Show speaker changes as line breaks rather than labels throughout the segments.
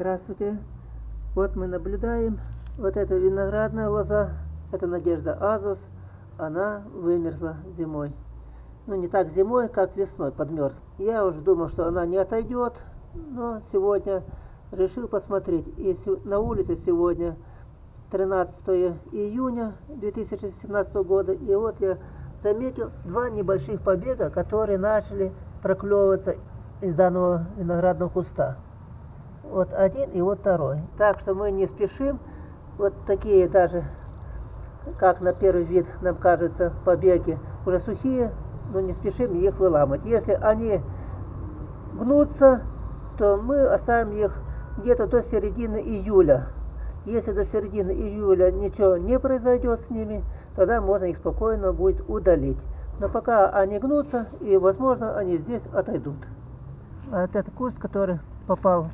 Здравствуйте. Вот мы наблюдаем. Вот эта виноградная лоза, это Надежда Азус, она вымерзла зимой. Ну, не так зимой, как весной подмерз. Я уже думал, что она не отойдет, но сегодня решил посмотреть. И на улице сегодня 13 июня 2017 года. И вот я заметил два небольших побега, которые начали проклевываться из данного виноградного куста. Вот один и вот второй. Так что мы не спешим. Вот такие даже, как на первый вид нам кажется, побеги уже сухие, но не спешим их выламывать. Если они гнутся, то мы оставим их где-то до середины июля. Если до середины июля ничего не произойдет с ними, тогда можно их спокойно будет удалить. Но пока они гнутся, и возможно они здесь отойдут. А этот куст, который попал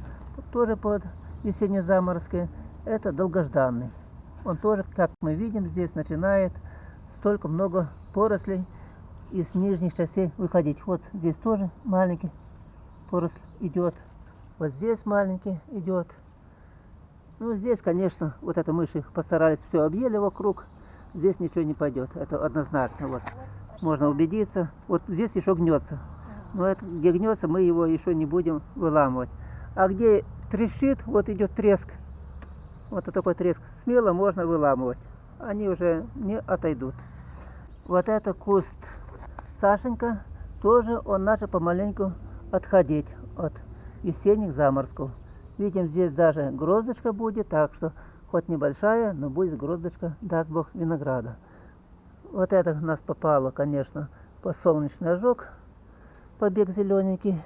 тоже под весенние заморозки, это долгожданный. Он тоже, как мы видим, здесь начинает столько много порослей из нижних частей выходить. Вот здесь тоже маленький поросль идет. Вот здесь маленький идет. Ну, здесь, конечно, вот это мыши постарались все объели вокруг. Здесь ничего не пойдет. Это однозначно. Вот. Можно убедиться. Вот здесь еще гнется. Но это, где гнется, мы его еще не будем выламывать. А где трещит, вот идет треск. Вот такой треск. Смело можно выламывать. Они уже не отойдут. Вот это куст Сашенька. Тоже он начал помаленьку отходить от весенних заморозков. Видим, здесь даже гроздочка будет, так что хоть небольшая, но будет гроздочка, даст Бог, винограда. Вот это у нас попало, конечно, по солнечный ожог, побег зелененький.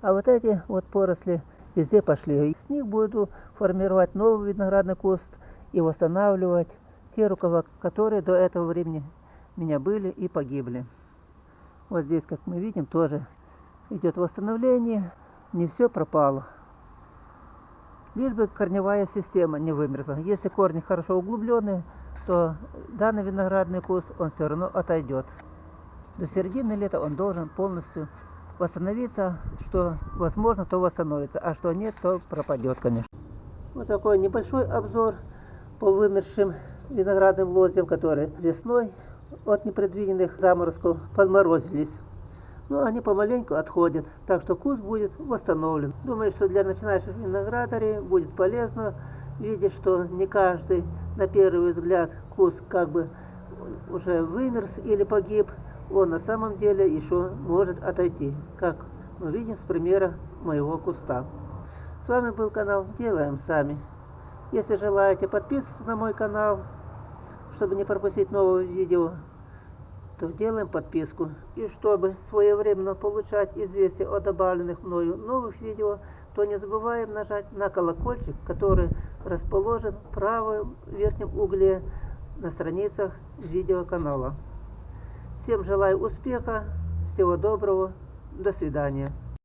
А вот эти вот поросли везде пошли. Из них буду формировать новый виноградный куст и восстанавливать те рукава, которые до этого времени у меня были и погибли. Вот здесь, как мы видим, тоже идет восстановление. Не все пропало. Лишь бы корневая система не вымерзла. Если корни хорошо углубленные, то данный виноградный куст, он все равно отойдет. До середины лета он должен полностью восстановиться, что возможно, то восстановится, а что нет, то пропадет, конечно. Вот такой небольшой обзор по вымершим виноградным лозьям, которые весной от непредвиденных заморозков подморозились. Но они помаленьку отходят, так что куст будет восстановлен. Думаю, что для начинающих виноградарей будет полезно видеть, что не каждый на первый взгляд куст как бы уже вымерз или погиб, он на самом деле еще может отойти, как мы видим с примера моего куста. С вами был канал Делаем Сами. Если желаете подписываться на мой канал, чтобы не пропустить новые видео, то делаем подписку. И чтобы своевременно получать известия о добавленных мною новых видео, то не забываем нажать на колокольчик, который расположен в правом верхнем угле на страницах видеоканала. Всем желаю успеха, всего доброго, до свидания.